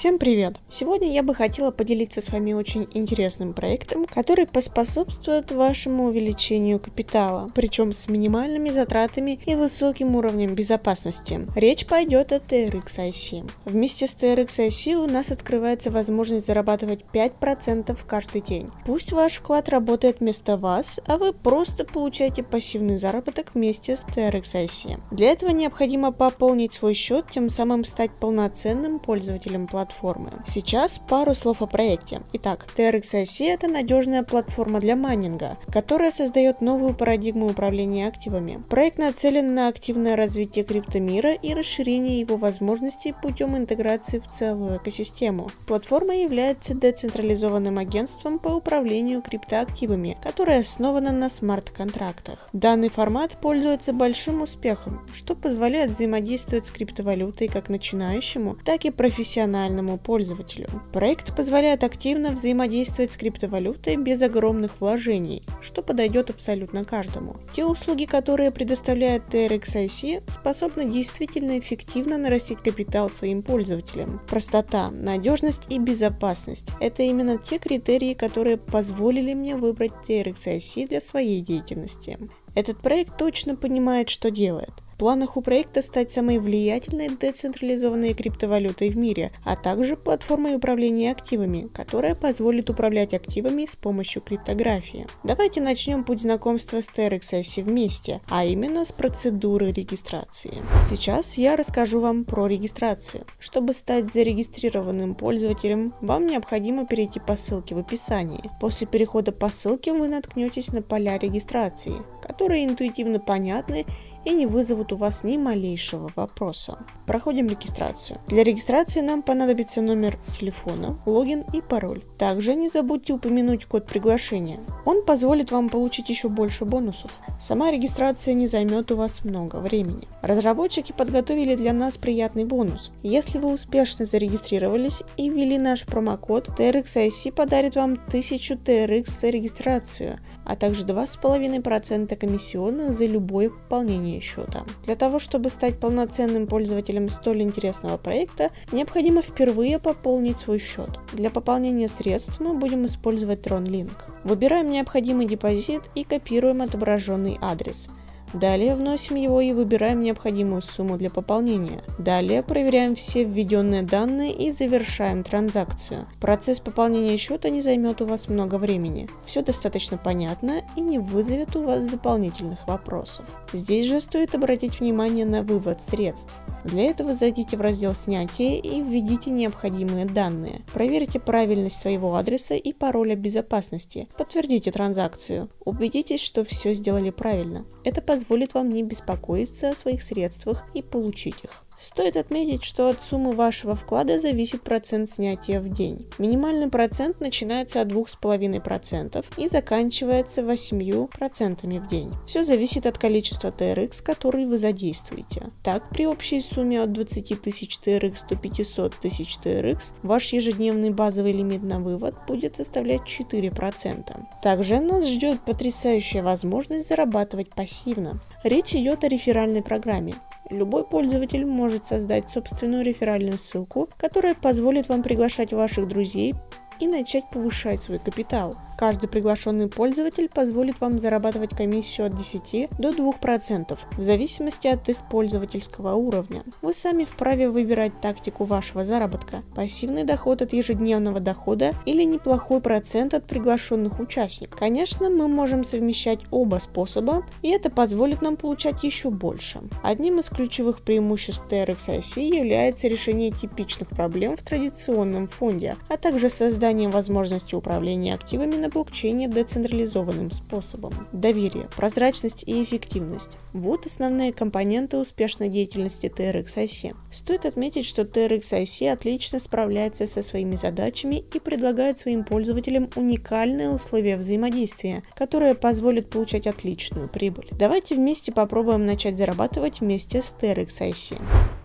Всем привет! Сегодня я бы хотела поделиться с вами очень интересным проектом, который поспособствует вашему увеличению капитала, причем с минимальными затратами и высоким уровнем безопасности. Речь пойдет о TRX IC. Вместе с TRX IC у нас открывается возможность зарабатывать 5% каждый день. Пусть ваш вклад работает вместо вас, а вы просто получаете пассивный заработок вместе с TRX IC. Для этого необходимо пополнить свой счет, тем самым стать полноценным пользователем платформы платформы. Сейчас пару слов о проекте. Итак, TRX-IC это надежная платформа для майнинга, которая создает новую парадигму управления активами. Проект нацелен на активное развитие криптомира и расширение его возможностей путем интеграции в целую экосистему. Платформа является децентрализованным агентством по управлению криптоактивами, которое основано на смарт-контрактах. Данный формат пользуется большим успехом, что позволяет взаимодействовать с криптовалютой как начинающему, так и профессиональному профессиональному пользователю. Проект позволяет активно взаимодействовать с криптовалютой без огромных вложений, что подойдет абсолютно каждому. Те услуги, которые предоставляет TRX-IC, способны действительно эффективно нарастить капитал своим пользователям. Простота, надежность и безопасность – это именно те критерии, которые позволили мне выбрать TRX-IC для своей деятельности. Этот проект точно понимает, что делает планах у проекта стать самой влиятельной децентрализованной криптовалютой в мире, а также платформой управления активами, которая позволит управлять активами с помощью криптографии. Давайте начнем путь знакомства с TRXS вместе, а именно с процедуры регистрации. Сейчас я расскажу вам про регистрацию. Чтобы стать зарегистрированным пользователем, вам необходимо перейти по ссылке в описании. После перехода по ссылке вы наткнетесь на поля регистрации, которые интуитивно понятны и не вызовут у вас ни малейшего вопроса. Проходим регистрацию. Для регистрации нам понадобится номер телефона, логин и пароль. Также не забудьте упомянуть код приглашения. Он позволит вам получить еще больше бонусов. Сама регистрация не займет у вас много времени. Разработчики подготовили для нас приятный бонус. Если вы успешно зарегистрировались и ввели наш промокод, TRX подарит вам 1000 TRX за регистрацию, а также 2,5% комиссионных за любое пополнение счета. Для того, чтобы стать полноценным пользователем столь интересного проекта, необходимо впервые пополнить свой счет. Для пополнения средств мы будем использовать TronLink. Выбираем необходимый депозит и копируем отображенный адрес – Далее вносим его и выбираем необходимую сумму для пополнения. Далее проверяем все введенные данные и завершаем транзакцию. Процесс пополнения счета не займет у вас много времени. Все достаточно понятно и не вызовет у вас дополнительных вопросов. Здесь же стоит обратить внимание на вывод средств. Для этого зайдите в раздел снятия и введите необходимые данные. Проверьте правильность своего адреса и пароля безопасности. Подтвердите транзакцию. Убедитесь, что все сделали правильно. Это позволит вам не беспокоиться о своих средствах и получить их. Стоит отметить, что от суммы вашего вклада зависит процент снятия в день. Минимальный процент начинается от 2,5% и заканчивается 8% в день. Все зависит от количества TRX, который вы задействуете. Так, при общей сумме от 20 тысяч TRX до 500 тысяч TRX ваш ежедневный базовый лимит на вывод будет составлять 4%. Также нас ждет потрясающая возможность зарабатывать пассивно. Речь идет о реферальной программе. Любой пользователь может создать собственную реферальную ссылку, которая позволит вам приглашать ваших друзей и начать повышать свой капитал. Каждый приглашенный пользователь позволит вам зарабатывать комиссию от 10 до 2% в зависимости от их пользовательского уровня. Вы сами вправе выбирать тактику вашего заработка, пассивный доход от ежедневного дохода или неплохой процент от приглашенных участников. Конечно, мы можем совмещать оба способа, и это позволит нам получать еще больше. Одним из ключевых преимуществ TRX является решение типичных проблем в традиционном фонде, а также создание возможности управления активами на блокчейне децентрализованным способом. Доверие, прозрачность и эффективность. Вот основные компоненты успешной деятельности TRX IC. Стоит отметить, что TRX IC отлично справляется со своими задачами и предлагает своим пользователям уникальные условия взаимодействия, которые позволят получать отличную прибыль. Давайте вместе попробуем начать зарабатывать вместе с TRX IC.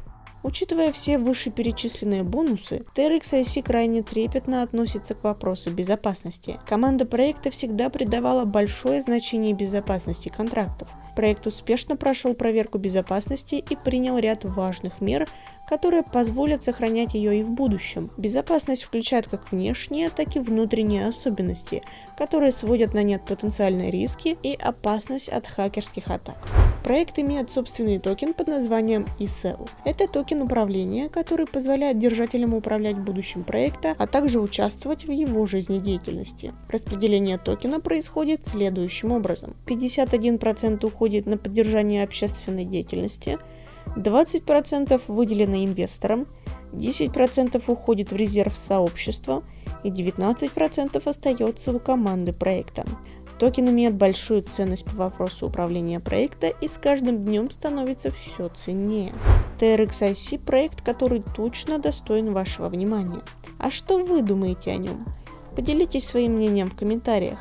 Учитывая все вышеперечисленные бонусы, TRX крайне трепетно относится к вопросу безопасности. Команда проекта всегда придавала большое значение безопасности контрактов. Проект успешно прошел проверку безопасности и принял ряд важных мер, которые позволят сохранять ее и в будущем. Безопасность включает как внешние, так и внутренние особенности, которые сводят на нет потенциальные риски и опасность от хакерских атак. Проект имеет собственный токен под названием eCell. Это токен управления, который позволяет держателям управлять будущим проекта, а также участвовать в его жизнедеятельности. Распределение токена происходит следующим образом. 51% уходит на поддержание общественной деятельности, 20% выделено инвесторам, 10% уходит в резерв сообщества и 19% остается у команды проекта. Токен имеет большую ценность по вопросу управления проекта и с каждым днем становится все ценнее. TRXIC – проект, который точно достоин вашего внимания. А что вы думаете о нем? Поделитесь своим мнением в комментариях.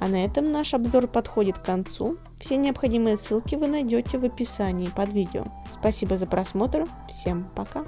А на этом наш обзор подходит к концу. Все необходимые ссылки вы найдете в описании под видео. Спасибо за просмотр. Всем пока.